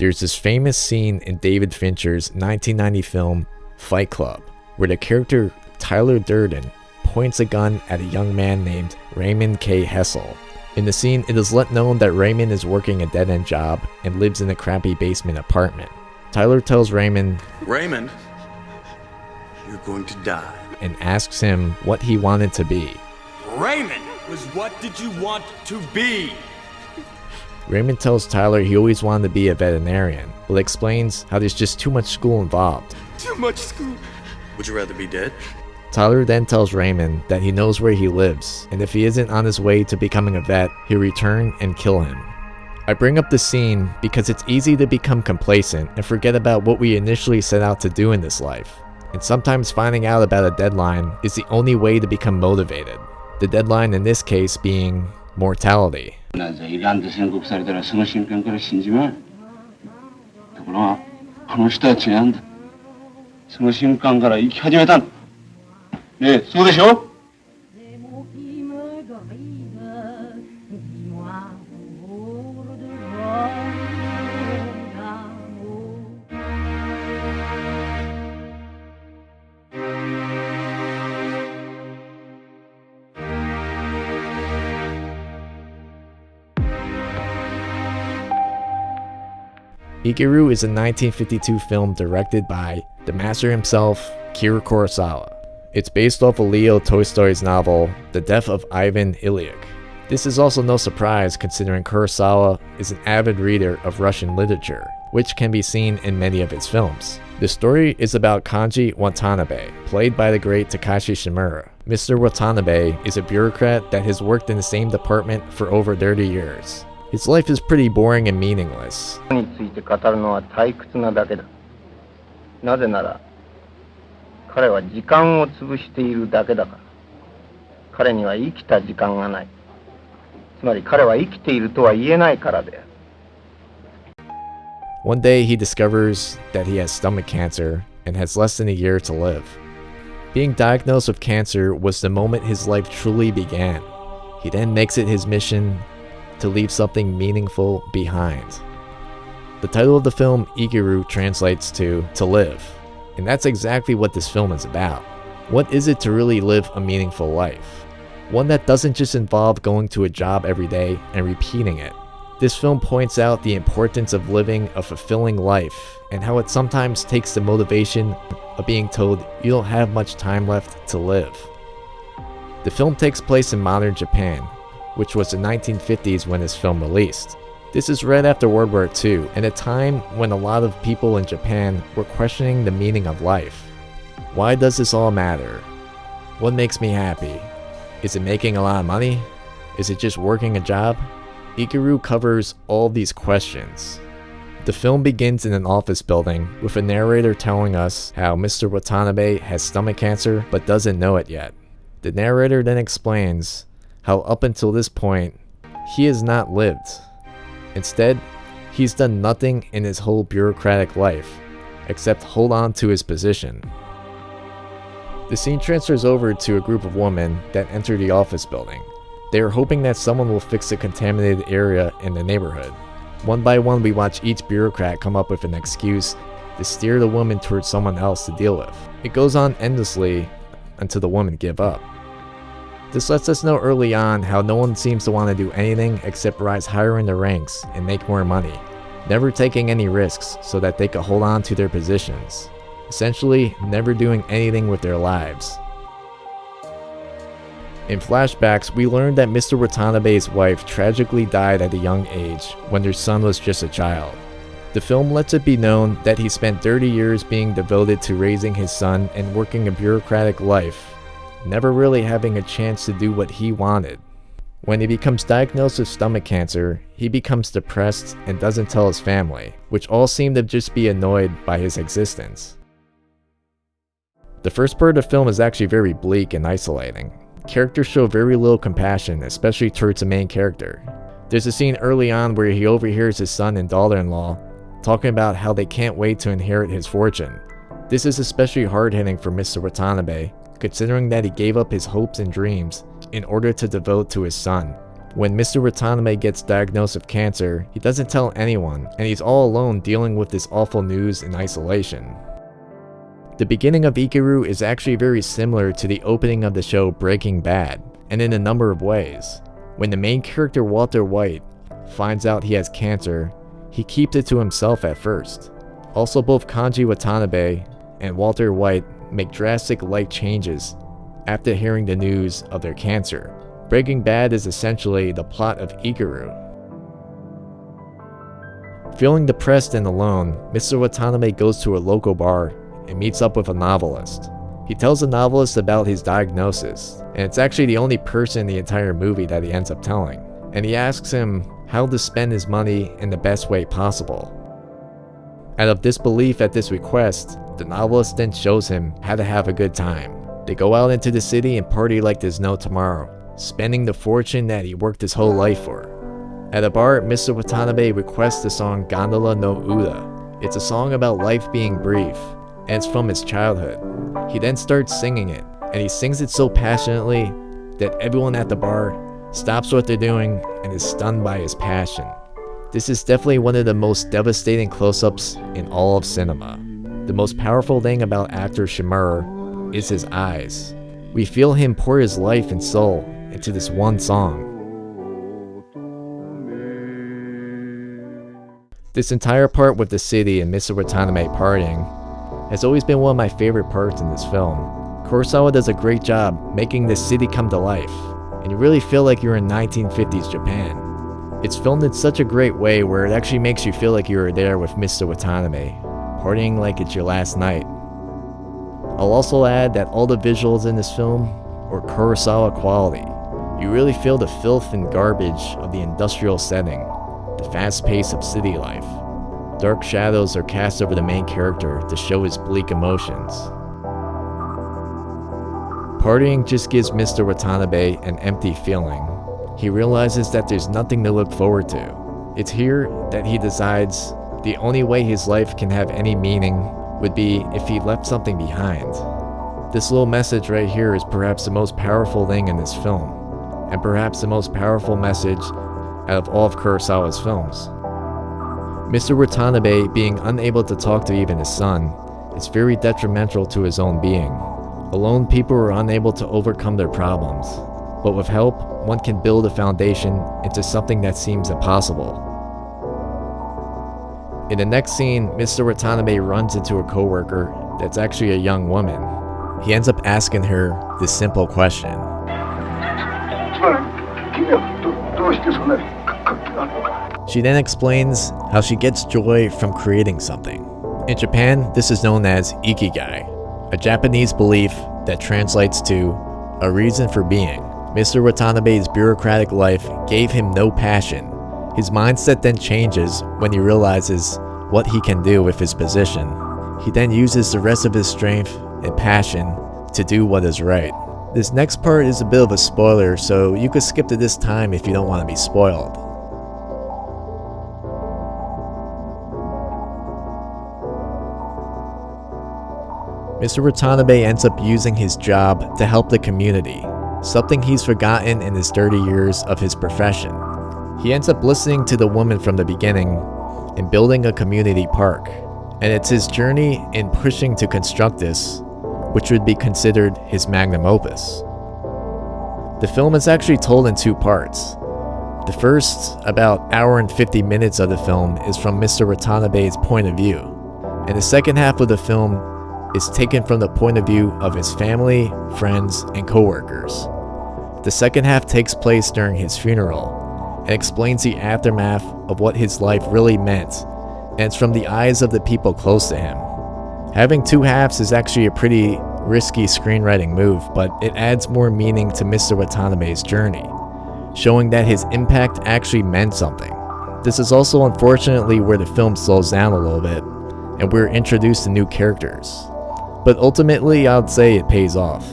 There's this famous scene in David Fincher's 1990 film Fight Club, where the character Tyler Durden points a gun at a young man named Raymond K. Hessel. In the scene, it is let known that Raymond is working a dead-end job and lives in a crappy basement apartment. Tyler tells Raymond Raymond, you're going to die. and asks him what he wanted to be. Raymond was what did you want to be? Raymond tells Tyler he always wanted to be a veterinarian, but explains how there's just too much school involved. Too much school. Would you rather be dead? Tyler then tells Raymond that he knows where he lives, and if he isn't on his way to becoming a vet, he'll return and kill him. I bring up the scene because it's easy to become complacent and forget about what we initially set out to do in this life. And sometimes finding out about a deadline is the only way to become motivated. The deadline in this case being mortality. なんイランで宣告されたらその瞬間から死んじまうところがこの人は違うんだその瞬間から生き始めたんだねえそうでしょ Ikiru is a 1952 film directed by the master himself, Akira Kurosawa. It's based off of Leo Tolstoy's novel, The Death of Ivan Ilyich. This is also no surprise considering Kurosawa is an avid reader of Russian literature, which can be seen in many of his films. The story is about Kanji Watanabe, played by the great Takashi Shimura. Mr. Watanabe is a bureaucrat that has worked in the same department for over 30 years. His life is pretty boring and meaningless, について語るのは退屈なだけだなぜなら彼は時間を潰しているだけだから彼には生きた時間がないつまり彼は生きているとは言えないからである One day he discovers that he has stomach cancer and has less than a year to live. Being diagnosed with cancer was the moment his life truly began. He then makes it his mission to leave something meaningful behind. The title of the film, Ikiru, translates to to live, and that's exactly what this film is about. What is it to really live a meaningful life? One that doesn't just involve going to a job every day and repeating it. This film points out the importance of living a fulfilling life and how it sometimes takes the motivation of being told you don't have much time left to live. The film takes place in modern Japan, which was the 1950s when this film released. This is right after World War II, and a time when a lot of people in Japan were questioning the meaning of life. Why does this all matter? What makes me happy? Is it making a lot of money? Is it just working a job? Ikiru covers all these questions. The film begins in an office building with a narrator telling us how Mr. Watanabe has stomach cancer but doesn't know it yet. The narrator then explains how up until this point, he has not lived. Instead, he's done nothing in his whole bureaucratic life except hold on to his position. The scene transfers over to a group of women that enter the office building. They are hoping that someone will fix the contaminated area in the neighborhood. One by one, we watch each bureaucrat come up with an excuse to steer the woman towards someone else to deal with. It goes on endlessly until the women give up. This lets us know early on how no one seems to want to do anything except rise higher in the ranks and make more money, never taking any risks so that they could hold on to their positions. Essentially, never doing anything with their lives. In flashbacks, we learned that Mr. Watanabe's wife tragically died at a young age when their son was just a child. The film lets it be known that he spent 30 years being devoted to raising his son and working a bureaucratic life, never really having a chance to do what he wanted. When he becomes diagnosed with stomach cancer, he becomes depressed and doesn't tell his family, which all seem to just be annoyed by his existence. The first part of the film is actually very bleak and isolating. Characters show very little compassion, especially towards the main character. There's a scene early on where he overhears his son and daughter-in-law talking about how they can't wait to inherit his fortune. This is especially hard-hitting for Mr. Watanabe, considering that he gave up his hopes and dreams in order to devote to his son. When Mr. Watanabe gets diagnosed with cancer, he doesn't tell anyone, and he's all alone dealing with this awful news in isolation. The beginning of Ikiru is actually very similar to the opening of the show Breaking Bad, and in a number of ways. When the main character Walter White finds out he has cancer, he keeps it to himself at first. Also both Kanji Watanabe and Walter White make drastic life changes after hearing the news of their cancer. Breaking Bad is essentially the plot of Ikiru. Feeling depressed and alone, Mr. Watanabe goes to a local bar and meets up with a novelist. He tells the novelist about his diagnosis, and it's actually the only person in the entire movie that he ends up telling. And he asks him how to spend his money in the best way possible. Out of disbelief at this request, the novelist then shows him how to have a good time. They go out into the city and party like there's no tomorrow, spending the fortune that he worked his whole life for. At a bar, Mr. Watanabe requests the song Gondola no Uta. It's a song about life being brief, and it's from his childhood. He then starts singing it, and he sings it so passionately that everyone at the bar stops what they're doing and is stunned by his passion. This is definitely one of the most devastating close-ups in all of cinema. The most powerful thing about actor Shimura is his eyes. We feel him pour his life and soul into this one song. This entire part with the city and Mr. Watanabe partying has always been one of my favorite parts in this film. Kurosawa does a great job making the city come to life, and you really feel like you're in 1950s Japan. It's filmed in such a great way where it actually makes you feel like you were there with Mr. Watanabe, partying like it's your last night. I'll also add that all the visuals in this film are Kurosawa quality. You really feel the filth and garbage of the industrial setting, the fast pace of city life. Dark shadows are cast over the main character to show his bleak emotions. Partying just gives Mr. Watanabe an empty feeling. He realizes that there's nothing to look forward to. It's here that he decides the only way his life can have any meaning would be if he left something behind. This little message right here is perhaps the most powerful thing in this film, and perhaps the most powerful message out of all of Kurosawa's films. Mr. Watanabe being unable to talk to even his son is very detrimental to his own being. Alone people are unable to overcome their problems, but with help, one can build a foundation into something that seems impossible. In the next scene, Mr. Watanabe runs into a coworker that's actually a young woman. He ends up asking her this simple question. She then explains how she gets joy from creating something. In Japan, this is known as ikigai, a Japanese belief that translates to a reason for being. Mr. Watanabe's bureaucratic life gave him no passion. His mindset then changes when he realizes what he can do with his position. He then uses the rest of his strength and passion to do what is right. This next part is a bit of a spoiler, so you could skip to this time if you don't want to be spoiled. Mr. Watanabe ends up using his job to help the community, something he's forgotten in his 30 years of his profession. He ends up listening to the woman from the beginning and building a community park, and it's his journey in pushing to construct this, which would be considered his magnum opus. The film is actually told in two parts. The first, about hour and 50 minutes of the film, is from Mr. Watanabe's point of view, and the second half of the film is taken from the point of view of his family, friends, and coworkers. The second half takes place during his funeral and explains the aftermath of what his life really meant, and it's from the eyes of the people close to him. Having two halves is actually a pretty risky screenwriting move, but it adds more meaning to Mr. Watanabe's journey, showing that his impact actually meant something. This is also unfortunately where the film slows down a little bit, and we're introduced to new characters but ultimately I'd say it pays off.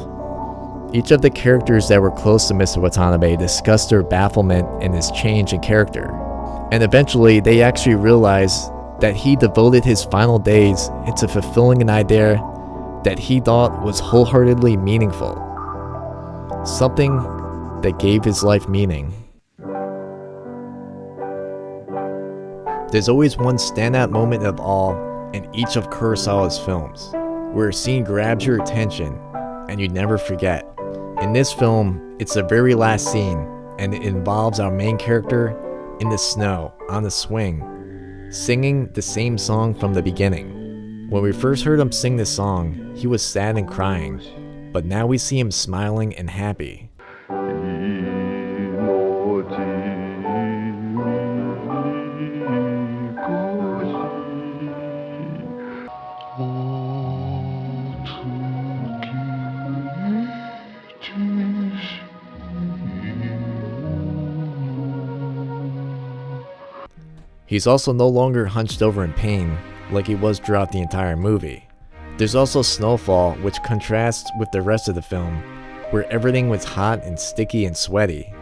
Each of the characters that were close to Mr. Watanabe discussed their bafflement and his change in character, and eventually they actually realized that he devoted his final days into fulfilling an idea that he thought was wholeheartedly meaningful. Something that gave his life meaning. There's always one standout moment of awe in each of Kurosawa's films where a scene grabs your attention and you never forget. In this film, it's the very last scene, and it involves our main character in the snow, on the swing, singing the same song from the beginning. When we first heard him sing this song, he was sad and crying, but now we see him smiling and happy. He's also no longer hunched over in pain like he was throughout the entire movie. There's also Snowfall, which contrasts with the rest of the film, where everything was hot and sticky and sweaty.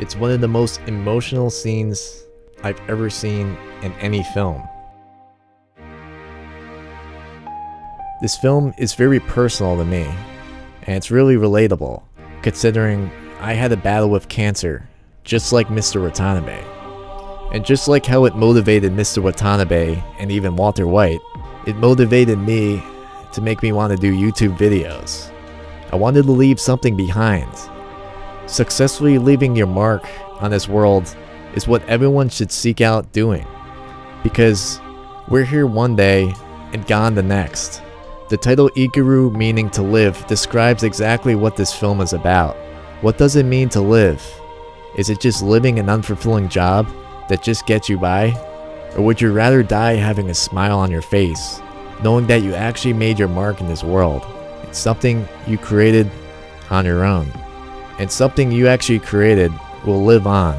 It's one of the most emotional scenes I've ever seen in any film. This film is very personal to me, and it's really relatable, considering I had a battle with cancer, just like Mr. Watanabe. And just like how it motivated Mr. Watanabe and even Walter White, it motivated me to make me want to do YouTube videos. I wanted to leave something behind. Successfully leaving your mark on this world is what everyone should seek out doing. Because we're here one day and gone the next. The title Ikiru meaning to live describes exactly what this film is about. What does it mean to live? Is it just living an unfulfilling job? That just gets you by? Or would you rather die having a smile on your face, knowing that you actually made your mark in this world? It's something you created on your own. And something you actually created will live on.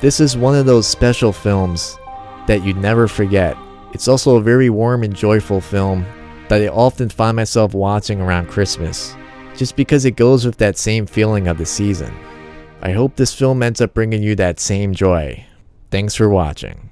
This is one of those special films that you'd never forget. It's also a very warm and joyful film that I often find myself watching around Christmas, just because it goes with that same feeling of the season. I hope this film ends up bringing you that same joy. Thanks for watching.